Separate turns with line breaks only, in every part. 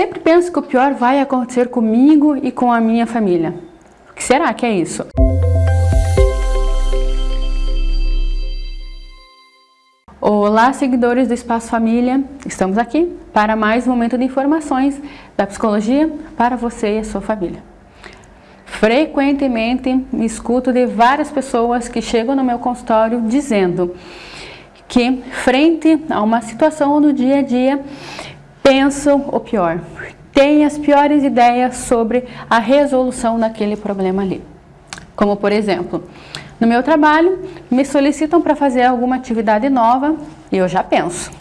Sempre penso que o pior vai acontecer comigo e com a minha família. O que será que é isso? Olá, seguidores do Espaço Família. Estamos aqui para mais um momento de informações da psicologia para você e a sua família. Frequentemente me escuto de várias pessoas que chegam no meu consultório dizendo que frente a uma situação no dia a dia pensam o pior, têm as piores ideias sobre a resolução daquele problema ali. Como por exemplo, no meu trabalho, me solicitam para fazer alguma atividade nova e eu já penso,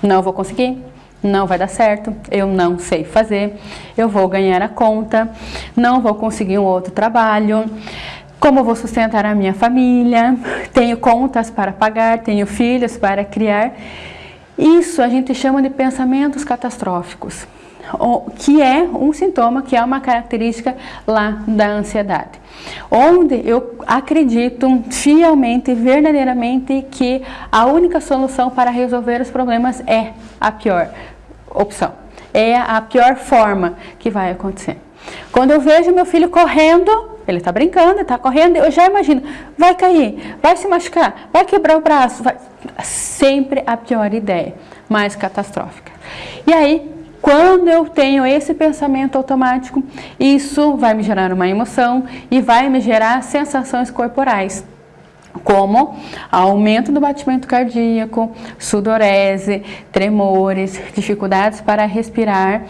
não vou conseguir, não vai dar certo, eu não sei fazer, eu vou ganhar a conta, não vou conseguir um outro trabalho, como vou sustentar a minha família, tenho contas para pagar, tenho filhos para criar. Isso a gente chama de pensamentos catastróficos, que é um sintoma, que é uma característica lá da ansiedade. Onde eu acredito fielmente, verdadeiramente, que a única solução para resolver os problemas é a pior opção, é a pior forma que vai acontecer. Quando eu vejo meu filho correndo, ele está brincando, está correndo, eu já imagino, vai cair, vai se machucar, vai quebrar o braço, vai... sempre a pior ideia, mais catastrófica. E aí, quando eu tenho esse pensamento automático, isso vai me gerar uma emoção e vai me gerar sensações corporais como aumento do batimento cardíaco, sudorese, tremores, dificuldades para respirar,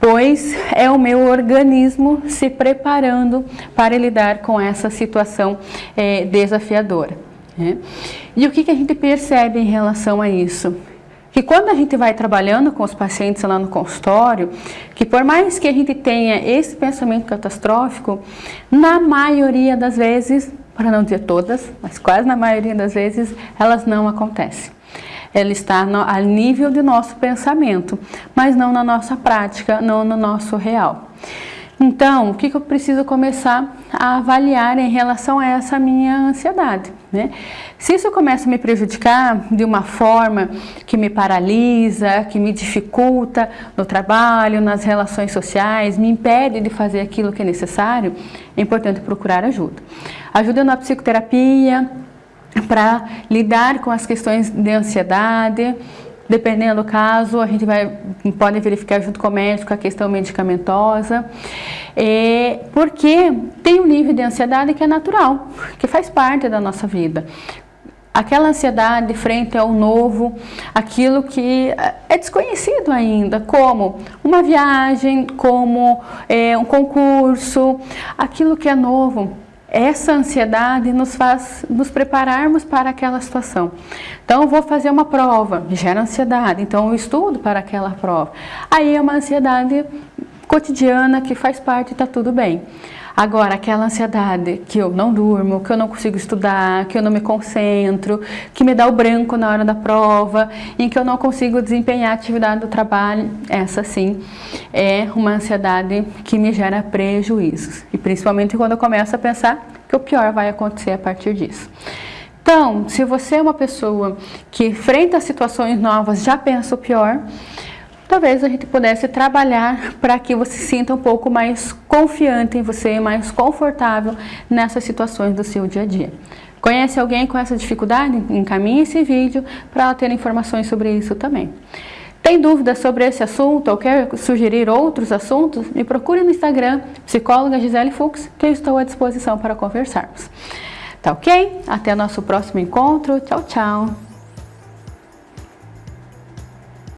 pois é o meu organismo se preparando para lidar com essa situação é, desafiadora. Né? E o que, que a gente percebe em relação a isso? que quando a gente vai trabalhando com os pacientes lá no consultório, que por mais que a gente tenha esse pensamento catastrófico, na maioria das vezes, para não dizer todas, mas quase na maioria das vezes, elas não acontecem ela está no, a nível do nosso pensamento, mas não na nossa prática, não no nosso real. Então, o que, que eu preciso começar a avaliar em relação a essa minha ansiedade? Né? Se isso começa a me prejudicar de uma forma que me paralisa, que me dificulta no trabalho, nas relações sociais, me impede de fazer aquilo que é necessário, é importante procurar ajuda. Ajuda na psicoterapia, para lidar com as questões de ansiedade, dependendo do caso, a gente vai, pode verificar junto com o médico a questão medicamentosa, é, porque tem um nível de ansiedade que é natural, que faz parte da nossa vida. Aquela ansiedade frente ao novo, aquilo que é desconhecido ainda, como uma viagem, como é, um concurso, aquilo que é novo, essa ansiedade nos faz nos prepararmos para aquela situação. Então, vou fazer uma prova, gera ansiedade, então eu estudo para aquela prova. Aí é uma ansiedade cotidiana que faz parte e está tudo bem. Agora, aquela ansiedade que eu não durmo, que eu não consigo estudar, que eu não me concentro, que me dá o branco na hora da prova, em que eu não consigo desempenhar a atividade do trabalho, essa sim é uma ansiedade que me gera prejuízos. E principalmente quando eu começo a pensar que o pior vai acontecer a partir disso. Então, se você é uma pessoa que frente a situações novas já pensa o pior, talvez a gente pudesse trabalhar para que você sinta um pouco mais confiante em você, mais confortável nessas situações do seu dia a dia. Conhece alguém com essa dificuldade? Encaminhe esse vídeo para ela ter informações sobre isso também. Tem dúvidas sobre esse assunto ou quer sugerir outros assuntos? Me procure no Instagram, psicóloga Gisele Fux, que eu estou à disposição para conversarmos. Tá ok? Até nosso próximo encontro. Tchau, tchau!